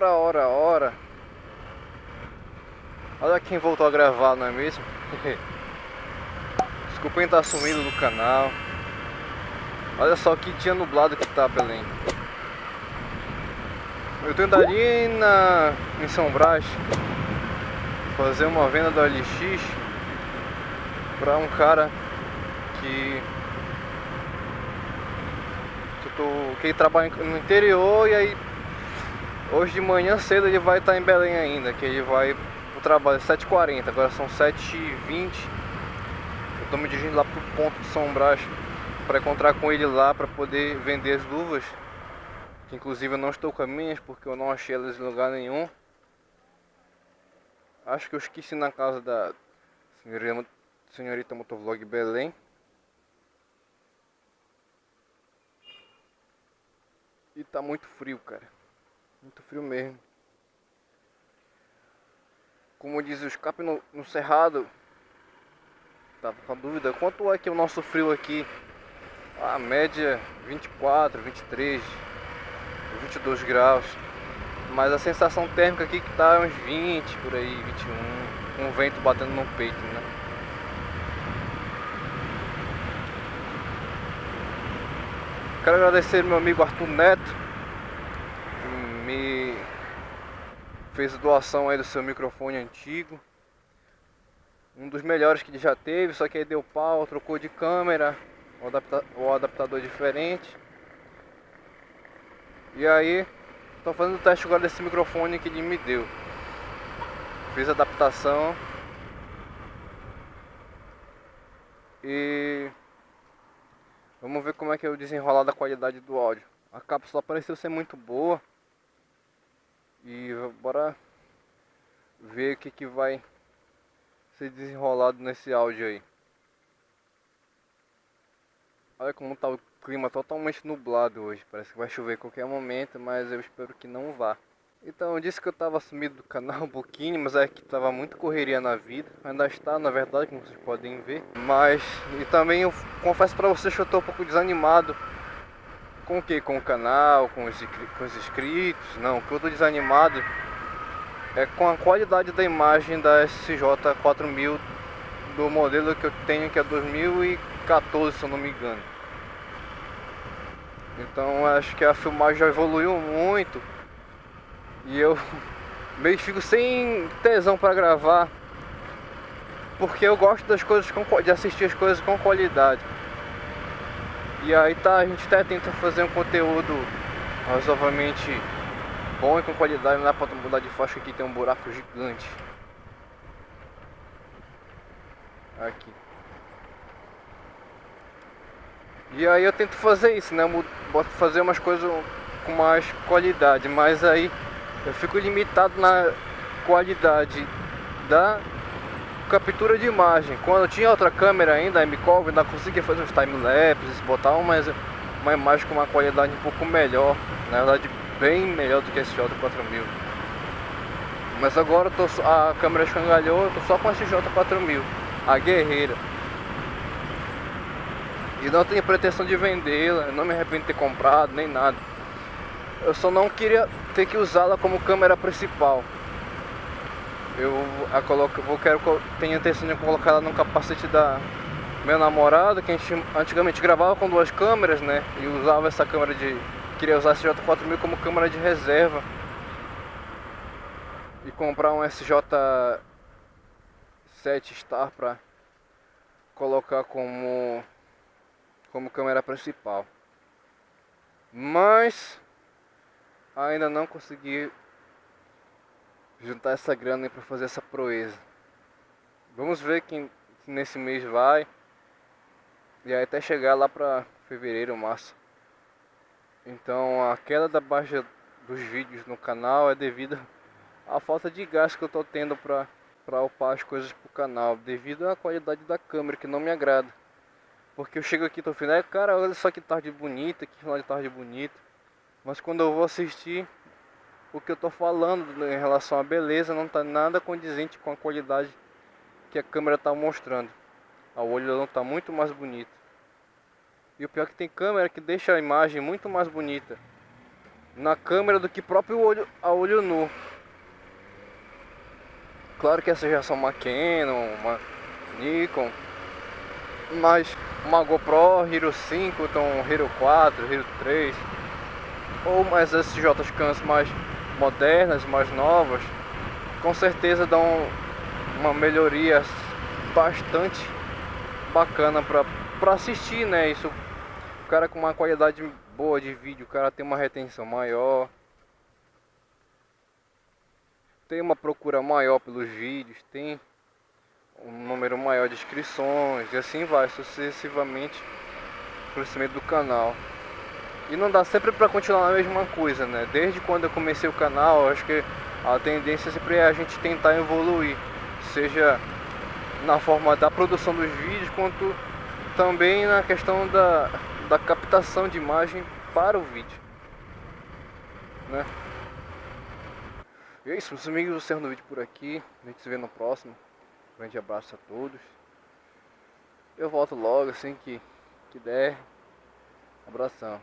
Ora, ora, ora. Olha quem voltou a gravar, não é mesmo? desculpa em estar tá sumido do canal. Olha só que dia nublado que tá, Belém. Eu tentaria ali na, em São Brás fazer uma venda do LX para um cara que que, tô, que trabalha no interior e aí hoje de manhã cedo ele vai estar em Belém ainda, que ele vai pro trabalho. 7h40, agora são 7h20 eu tô me dirigindo lá pro ponto de São Brás para encontrar com ele lá para poder vender as luvas. Que inclusive eu não estou com as minhas porque eu não achei elas em lugar nenhum. Acho que eu esqueci na casa da senhorita, senhorita Motovlog Belém. E tá muito frio cara muito frio mesmo como diz o escape no, no cerrado tava com a dúvida quanto é que é o nosso frio aqui a média 24, 23, 22 graus. Mas a sensação térmica aqui que tá uns 20 por aí, 21, com o vento batendo no peito, né? Quero agradecer meu amigo Arthur Neto, que me fez doação aí do seu microfone antigo. Um dos melhores que ele já teve, só que aí deu pau, trocou de câmera, o, adapta o adaptador diferente. E aí, estou fazendo o teste agora desse microfone que ele me deu. Fiz a adaptação. E vamos ver como é que é o desenrolar da qualidade do áudio. A cápsula pareceu ser muito boa. E bora ver o que, que vai ser desenrolado nesse áudio aí. Olha como tá o clima totalmente nublado hoje. Parece que vai chover a qualquer momento, mas eu espero que não vá. Então eu disse que eu estava sumido do canal um pouquinho, mas é que estava muito correria na vida. Ainda está, na verdade, como vocês podem ver. Mas, e também eu confesso para vocês que eu estou um pouco desanimado. Com o que? Com o canal, com os, com os inscritos? Não, estou desanimado é com a qualidade da imagem da SJ4000 do modelo que eu tenho, que é 2014, se eu não me engano. Então acho que a filmagem já evoluiu muito. E eu meio que fico sem tesão para gravar. Porque eu gosto das coisas com, de assistir as coisas com qualidade. E aí tá, a gente até tenta fazer um conteúdo razoavelmente bom e com qualidade, não dá pra mudar de faixa aqui, tem um buraco gigante. Aqui. E aí eu tento fazer isso, né? Eu fazer umas coisas com mais qualidade, mas aí eu fico limitado na qualidade da captura de imagem. Quando tinha outra câmera ainda, a MCOV, ainda conseguia fazer uns time-lapses, botar uma, uma imagem com uma qualidade um pouco melhor, na verdade bem melhor do que esse J4000. Mas agora tô, a câmera escangalhou, eu tô só com esse J4000, a guerreira. E não tenho pretensão de vendê-la, não me arrependo de ter comprado, nem nada. Eu só não queria ter que usá-la como câmera principal. Eu a coloco, vou quero tenho a intenção de colocar ela no capacete da meu namorado, que a gente antigamente gravava com duas câmeras, né? E usava essa câmera de queria usar esse J4000 como câmera de reserva. E comprar um SJ7 Star para colocar como como câmera principal. Mas ainda não consegui juntar essa grana para fazer essa proeza. Vamos ver que nesse mês vai. E aí até chegar lá para fevereiro, março. Então a queda da baixa dos vídeos no canal é devido à falta de gás que eu tô tendo para para upar as coisas pro canal, devido à qualidade da câmera que não me agrada. Porque eu chego aqui tô falando, é, cara, olha só que tarde bonita, que final de tarde bonita. Mas quando eu vou assistir, o que eu tô falando em relação à beleza não tá nada condizente com a qualidade que a câmera tá mostrando. A olho não tá muito mais bonito. E o pior é que tem câmera que deixa a imagem muito mais bonita na câmera do que próprio olho a olho nu. Claro que essas já são uma Canon, uma Nikon, mas uma GoPro Hero 5, então Hero 4, Hero 3, ou mais SJ Cans mais modernas, mais novas, com certeza dão uma melhoria bastante bacana para assistir, né? Isso, o cara com uma qualidade boa de vídeo, o cara tem uma retenção maior, tem uma procura maior pelos vídeos, tem um número maior de inscrições e assim vai sucessivamente o crescimento do canal. E não dá sempre para continuar a mesma coisa, né? Desde quando eu comecei o canal, acho que a tendência sempre é a gente tentar evoluir, seja na forma da produção dos vídeos, quanto também na questão da, da captação de imagem para o vídeo. Né? E é isso, meus amigos, encerrando o vídeo por aqui. A gente se vê no próximo. Um grande abraço a todos. Eu volto logo assim que, que der. Abração.